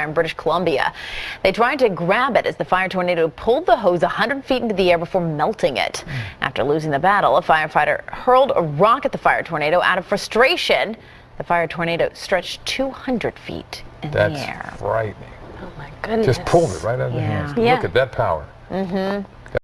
in British Columbia. They tried to grab it as the fire tornado pulled the hose 100 feet into the air before melting it. Hmm. After losing the battle, a firefighter hurled a rock at the fire tornado out of frustration. The fire tornado stretched 200 feet in That's the air. That's frightening. Oh my goodness. Just pulled it right out of the hands. Yeah. Look at that power. Mm-hmm.